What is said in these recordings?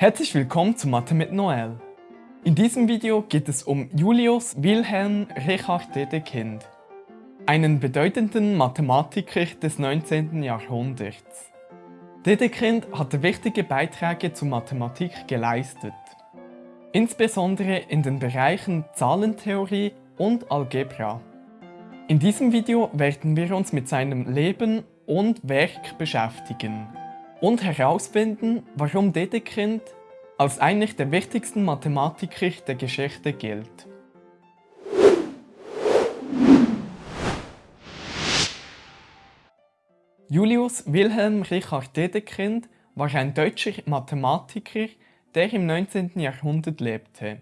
Herzlich willkommen zu Mathe mit Noel. In diesem Video geht es um Julius Wilhelm Richard Dedekind, einen bedeutenden Mathematiker des 19. Jahrhunderts. Dedekind hatte wichtige Beiträge zur Mathematik geleistet, insbesondere in den Bereichen Zahlentheorie und Algebra. In diesem Video werden wir uns mit seinem Leben und Werk beschäftigen und herausfinden, warum Dedekind als einer der wichtigsten Mathematiker der Geschichte gilt. Julius Wilhelm Richard Dedekind war ein deutscher Mathematiker, der im 19. Jahrhundert lebte.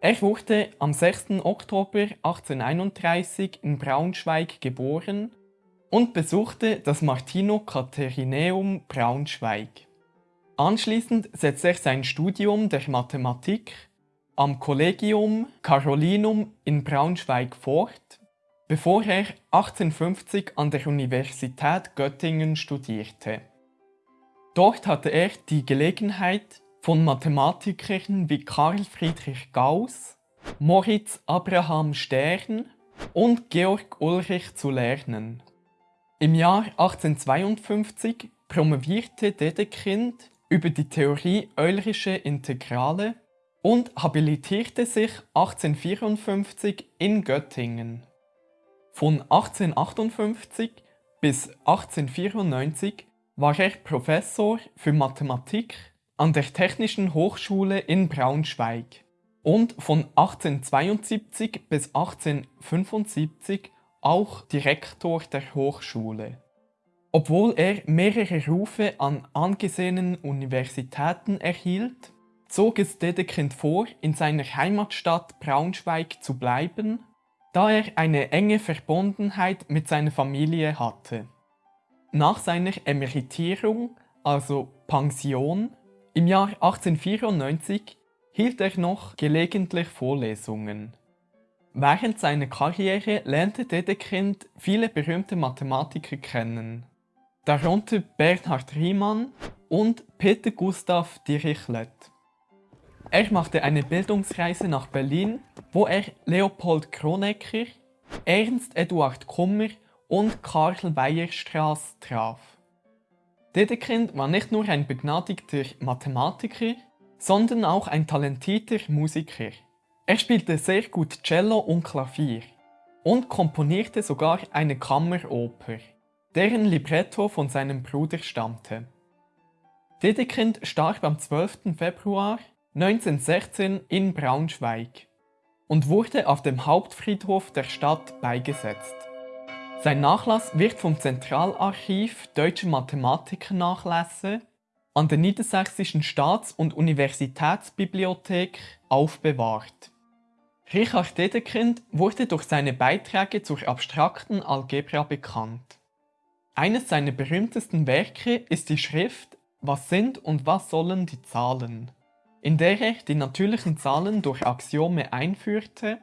Er wurde am 6. Oktober 1831 in Braunschweig geboren und besuchte das Martino-Katharineum Braunschweig. Anschließend setzte er sein Studium der Mathematik am Collegium Carolinum in Braunschweig fort, bevor er 1850 an der Universität Göttingen studierte. Dort hatte er die Gelegenheit, von Mathematikern wie Carl Friedrich Gauss, Moritz Abraham Stern und Georg Ulrich zu lernen. Im Jahr 1852 promovierte Dedekind über die Theorie Eulerische Integrale und habilitierte sich 1854 in Göttingen. Von 1858 bis 1894 war er Professor für Mathematik an der Technischen Hochschule in Braunschweig und von 1872 bis 1875 auch Direktor der Hochschule. Obwohl er mehrere Rufe an angesehenen Universitäten erhielt, zog es Dedekind vor, in seiner Heimatstadt Braunschweig zu bleiben, da er eine enge Verbundenheit mit seiner Familie hatte. Nach seiner Emeritierung, also Pension, im Jahr 1894 hielt er noch gelegentlich Vorlesungen. Während seiner Karriere lernte Dedekind viele berühmte Mathematiker kennen, darunter Bernhard Riemann und Peter Gustav Dirichlet. Er machte eine Bildungsreise nach Berlin, wo er Leopold Kronecker, Ernst Eduard Kummer und Karl Weierstrass traf. Dedekind war nicht nur ein begnadigter Mathematiker, sondern auch ein talentierter Musiker. Er spielte sehr gut Cello und Klavier und komponierte sogar eine Kammeroper, deren Libretto von seinem Bruder stammte. Dedekind starb am 12. Februar 1916 in Braunschweig und wurde auf dem Hauptfriedhof der Stadt beigesetzt. Sein Nachlass wird vom Zentralarchiv Deutscher Mathematiker-Nachlässe an der Niedersächsischen Staats- und Universitätsbibliothek aufbewahrt. Richard Dedekind wurde durch seine Beiträge zur abstrakten Algebra bekannt. Eines seiner berühmtesten Werke ist die Schrift Was sind und was sollen die Zahlen, in der er die natürlichen Zahlen durch Axiome einführte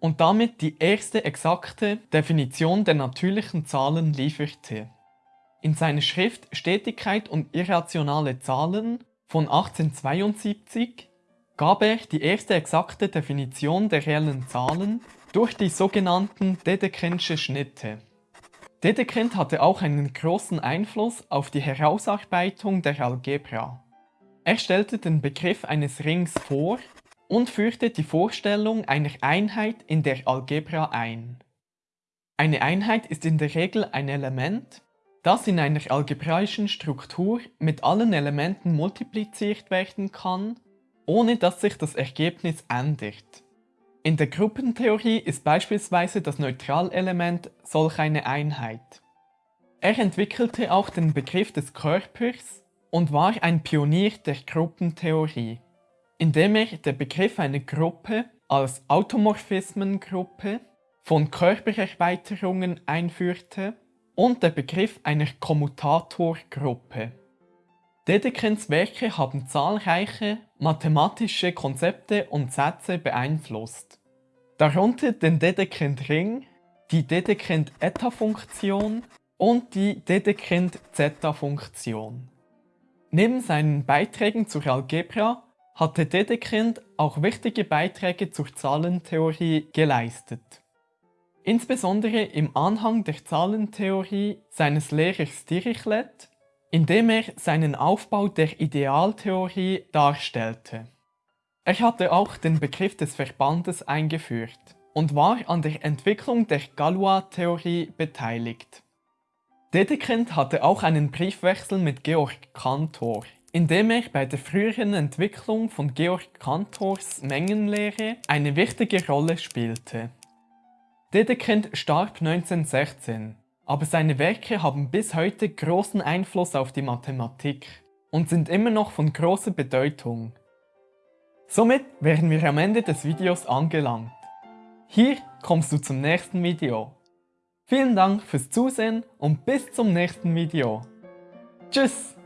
und damit die erste exakte Definition der natürlichen Zahlen lieferte. In seiner Schrift Stetigkeit und irrationale Zahlen von 1872 gab er die erste exakte Definition der reellen Zahlen durch die sogenannten Dedekindschen Schnitte. Dedekind hatte auch einen großen Einfluss auf die Herausarbeitung der Algebra. Er stellte den Begriff eines Rings vor und führte die Vorstellung einer Einheit in der Algebra ein. Eine Einheit ist in der Regel ein Element, das in einer algebraischen Struktur mit allen Elementen multipliziert werden kann, ohne dass sich das Ergebnis ändert. In der Gruppentheorie ist beispielsweise das Neutralelement solch eine Einheit. Er entwickelte auch den Begriff des Körpers und war ein Pionier der Gruppentheorie indem er den Begriff einer Gruppe als Automorphismengruppe von Körpererweiterungen einführte und der Begriff einer Kommutatorgruppe. Dedekins Werke haben zahlreiche mathematische Konzepte und Sätze beeinflusst, darunter den Dedekind-Ring, die Dedekind-Eta-Funktion und die Dedekind-Zeta-Funktion. Neben seinen Beiträgen zur Algebra hatte Dedekind auch wichtige Beiträge zur Zahlentheorie geleistet. Insbesondere im Anhang der Zahlentheorie seines Lehrers Dirichlet, in dem er seinen Aufbau der Idealtheorie darstellte. Er hatte auch den Begriff des Verbandes eingeführt und war an der Entwicklung der Galois-Theorie beteiligt. Dedekind hatte auch einen Briefwechsel mit Georg Cantor, in dem er bei der früheren Entwicklung von Georg Cantors Mengenlehre eine wichtige Rolle spielte. Dedekind starb 1916, aber seine Werke haben bis heute großen Einfluss auf die Mathematik und sind immer noch von großer Bedeutung. Somit wären wir am Ende des Videos angelangt. Hier kommst du zum nächsten Video. Vielen Dank fürs Zusehen und bis zum nächsten Video. Tschüss!